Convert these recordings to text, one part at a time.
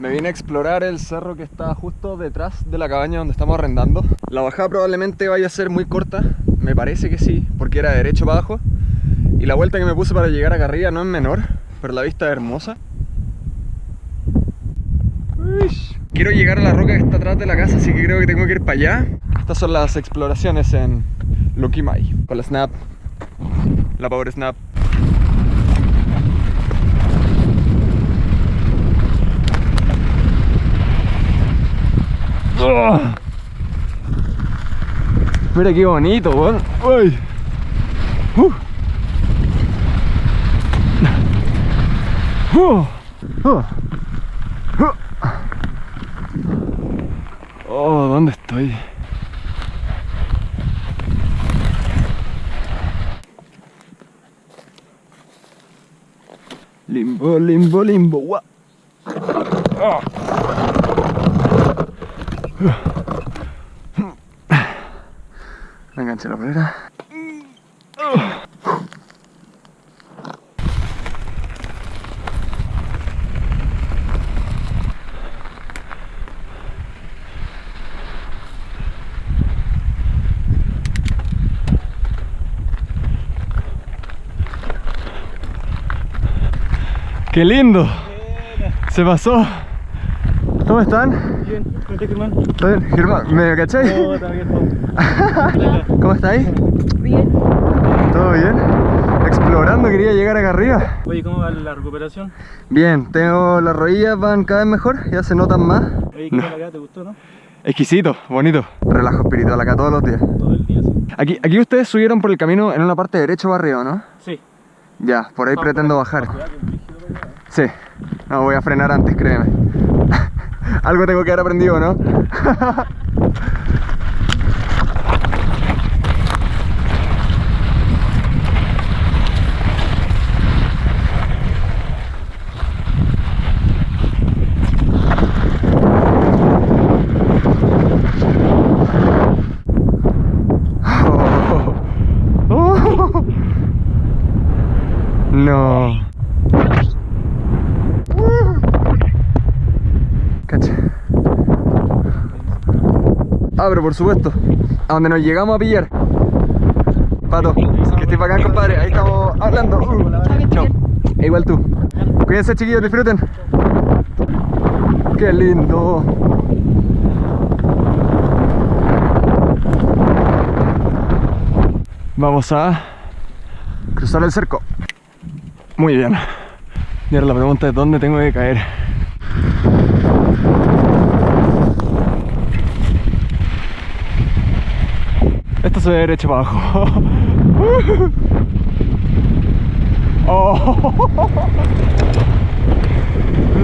Me vine a explorar el cerro que está justo detrás de la cabaña donde estamos arrendando. La bajada probablemente vaya a ser muy corta, me parece que sí, porque era derecho para abajo. Y la vuelta que me puse para llegar acá arriba no es menor, pero la vista es hermosa. Quiero llegar a la roca que está atrás de la casa, así que creo que tengo que ir para allá. Estas son las exploraciones en Mai, con la Snap, la Power Snap. Mira qué bonito, weón. Uy. Uh. Uh. Oh, ¿dónde estoy? Limbo, limbo, limbo. What? Oh. Enganche la polera. ¡Qué lindo! Se pasó. ¿Cómo están? Bien, ¿cómo estás, Germán? Germán, ¿me cacháis? No, está bien, ¿Cómo estáis? Bien. ¿Todo bien? Explorando, quería llegar acá arriba. Oye, ¿cómo va la recuperación? Bien, tengo las rodillas van cada vez mejor, ya se notan más. Oye, ¿qué No. tal acá? ¿Te gustó, no? Exquisito, bonito. Relajo espiritual acá todos los días. Todo el día, sí. Aquí, aquí ustedes subieron por el camino en una parte derecho para arriba, ¿no? Sí. Ya, por ahí Ah, pretendo por bajar. Allá. Sí. No, voy a frenar antes, créeme. Algo tengo que haber aprendido, ¿no? Oh. No. Cacha. Ah, pero por supuesto. A donde nos llegamos a pillar. Pato, que estés bacán, compadre. Ahí estamos hablando. Uh. E igual tú. Cuídense, chiquillos, disfruten. Qué lindo. Vamos a cruzar el cerco. Muy bien. Y ahora la pregunta es dónde tengo que caer. Esto se ve derecho para abajo. Oh.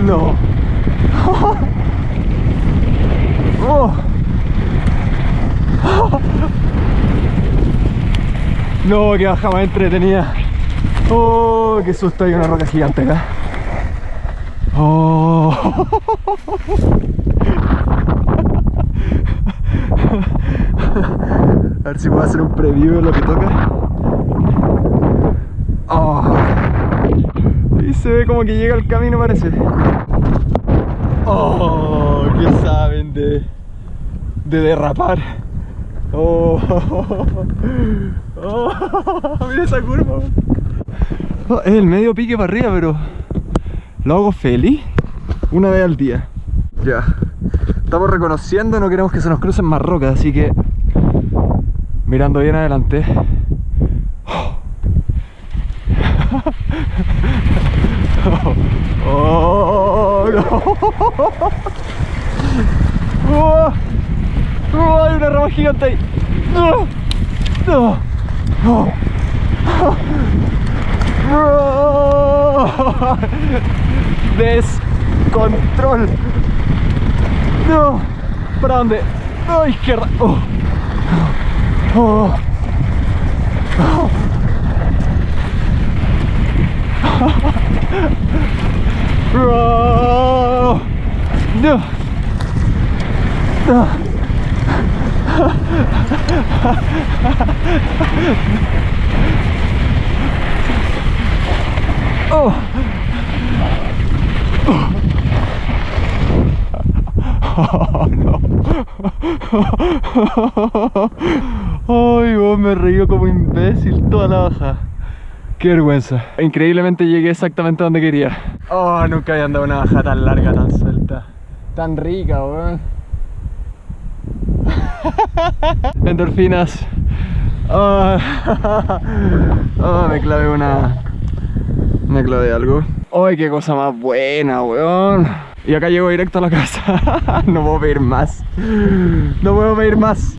No. Oh. No, que baja más entretenida. Oh, qué susto, hay una roca gigante acá. Oh. A ver si puedo hacer un preview de lo que toca. Oh. Y se ve como que llega el camino parece. Oh, ¿qué saben de, de derrapar? Oh, oh, mira esa curva. Oh, es el medio pique para arriba, pero lo hago feliz una vez al día. Ya. Estamos reconociendo, no queremos que se nos crucen más rocas, así que mirando bien adelante. Oh, no. Oh, oh, hay una rama gigante ahí. No. No. Oh. Oh. Descontrol. No. ¿Para dónde? Oh, izquierda. Oh. Oh. Oh. Oh. No. No. Oh. Oh, no. Ay, vos me río como imbécil toda la baja. Qué vergüenza. Increíblemente llegué exactamente donde quería. Oh, nunca había andado una baja tan larga, tan suelta. Tan rica, weón. Endorfinas. Oh, oh, me clavé una. Me clavé algo. ¡Ay, qué cosa más buena, weón! Y acá llego directo a la casa. no puedo pedir más. No puedo pedir más.